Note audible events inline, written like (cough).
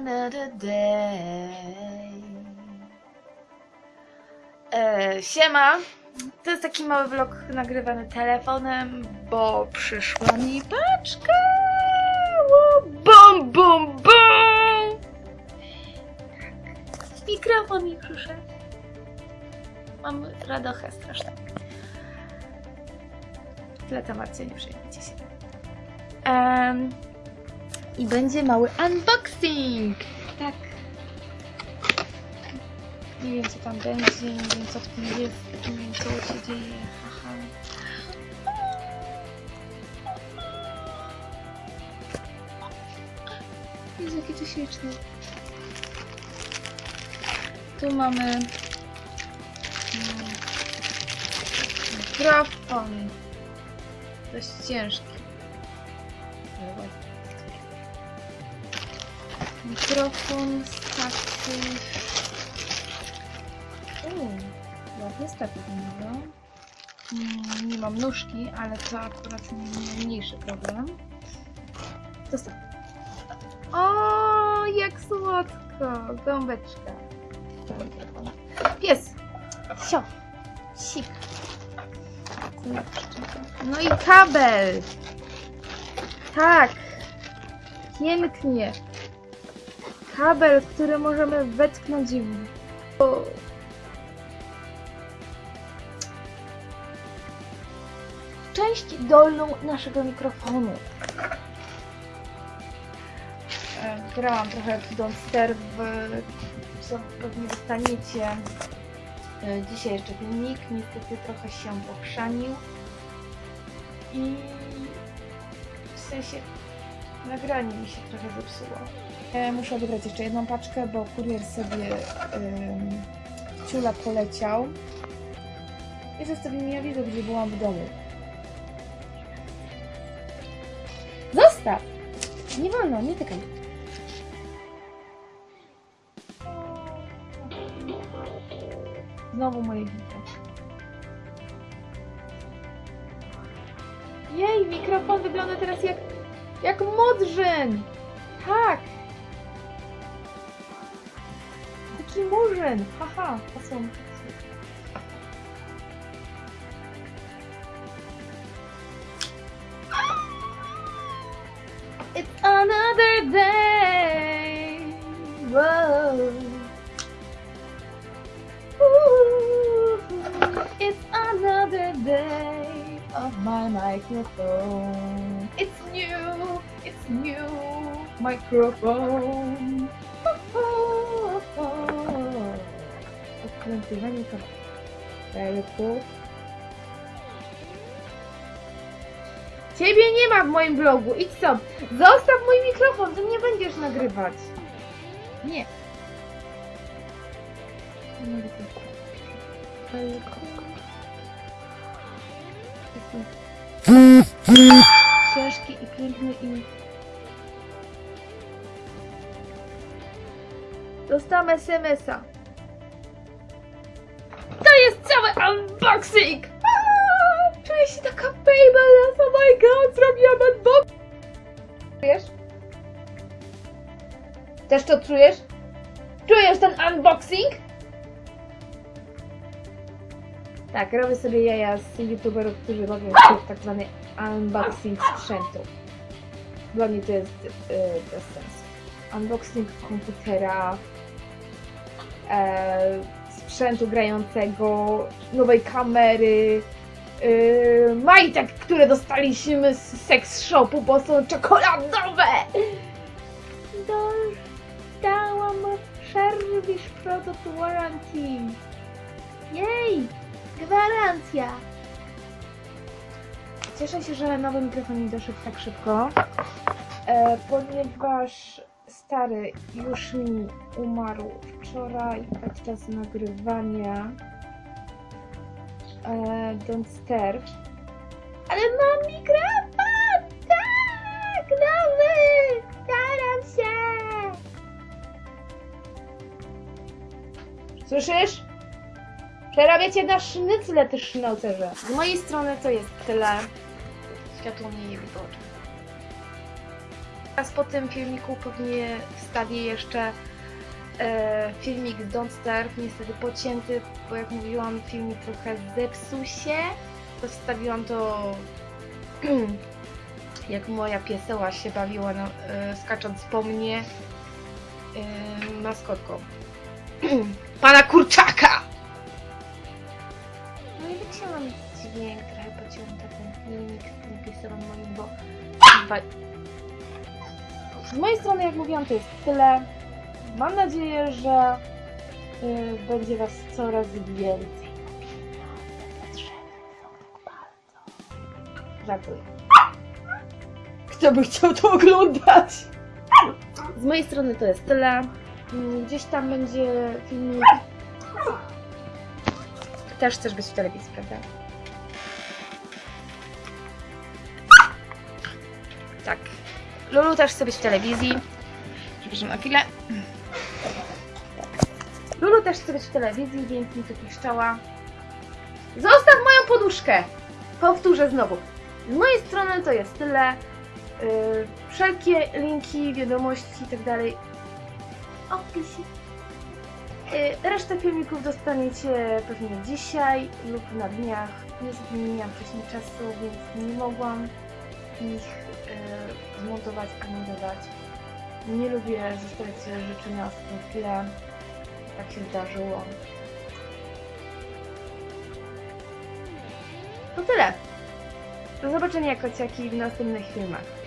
another day. E, siema. To jest taki mały vlog nagrywany telefonem, bo przyszła mi paczka. Bum, bum, bum. Mikrofon mi przyszedł. Mam radochę straszną. Tyle Marcie, nie przejmujcie się. Em, I będzie mały unboxing. Tak. Nie wiem co tam będzie, nie wiem co w tym jest, nie wiem co się dzieje. Haha. Jest jakie to śliczne. Tu mamy mikrofon. Dość ciężki. Ładny. Mikrofon z takich... Uuu, ładny statyw wygląda. Mm, Nie mam nóżki, ale to akurat mniejszy problem. Zostaw. O, jak słodko! Gąbeczka. Pies! Sio! Sik! No i kabel! Tak! Pięknie! Kabel, który możemy wetknąć w... o- Część dolną naszego mikrofonu. E, Grałam trochę w Don't Stare, w, co pewnie dostaniecie e, dzisiaj jeszcze filmik. Niestety trochę się pokrzanił. I w sensie nagranie mi się trochę zepsuło. E, muszę odebrać jeszcze jedną paczkę, bo kurier sobie ym, ciula poleciał. I zostawił mi awizo, gdzie byłam w domu. Zostaw! Nie wolno, nie tykaj. Znowu moje wito. Jej, mikrofon wygląda teraz jak, jak modrzyn! Tak! Taki murzyn! Haha, to są... It's another day. Of my microphone. It's new, it's new microphone. Odkrętywanie kabelków. Ciebie nie ma w moim blogu, idź stąd. Zostaw mój mikrofon, ty nie będziesz nagrywać. Nie. Tego. Ciężki i piękny i... Dostałam SMS-a. To jest cały unboxing! Aaa, Czuję się taka famous, oh my god, zrobiłam unboxing! Czujesz? Też to czujesz? Czujesz ten unboxing? Tak, robię sobie jaja z youtuberów, którzy robią (coughs) tak zwany unboxing sprzętu. Dla mnie to jest yy, bez sensu. Unboxing komputera, e, sprzętu grającego, nowej kamery, yy, majtek, które dostaliśmy z sex shopu, bo są czekoladowe! Dostałam Service Product Warranty. Jej! Gwarancja! Cieszę się, że nowy mikrofon mi doszedł tak szybko, e, ponieważ stary już mi umarł wczoraj podczas nagrywania e, Don't Stare. Ale mam mikrofon! Tak! Nowy! Staram się! Słyszysz? Przerabię cię na sznycle, ty sznaucerze. Z mojej strony to jest tyle. Światło mnie nie wyboczy. Teraz po tym filmiku pewnie wstawię jeszcze e, filmik z Don't Starve, niestety pocięty, bo jak mówiłam, filmik trochę zepsuł się. To wstawiłam (clears throat) to, jak moja pieseła się bawiła, no, e, skacząc po mnie e, maskotką. (clears throat) Pana Kurczaka! Wycięłam dźwięk, trochę pociąłem ten filmik z tym piesełem moim, bo... Z mojej strony, jak mówiłam, to jest tyle. Mam nadzieję, że y, będzie Was coraz więcej. Żartuję. Kto by chciał to oglądać? Z mojej strony to jest tyle. Mm, Gdzieś tam będzie filmik. Też chcesz być w telewizji, prawda? Tak. Lulu też chce być w telewizji. Przepraszam na chwilę. Lulu też chce być w telewizji, więc mi tu piszczała. Zostaw moją poduszkę! Powtórzę znowu. Z mojej strony to jest tyle. Yy, wszelkie linki, wiadomości itd. w opisie. Yy, resztę filmików dostaniecie pewnie dzisiaj lub na dniach. Niestety nie miałam wcześniej czasu, więc nie mogłam ich e, zmontować ani dodać. Nie lubię zostawiać rzeczy na ostatnią chwilę. Tak się zdarzyło. To tyle. Do zobaczenia kociaki w następnych filmach.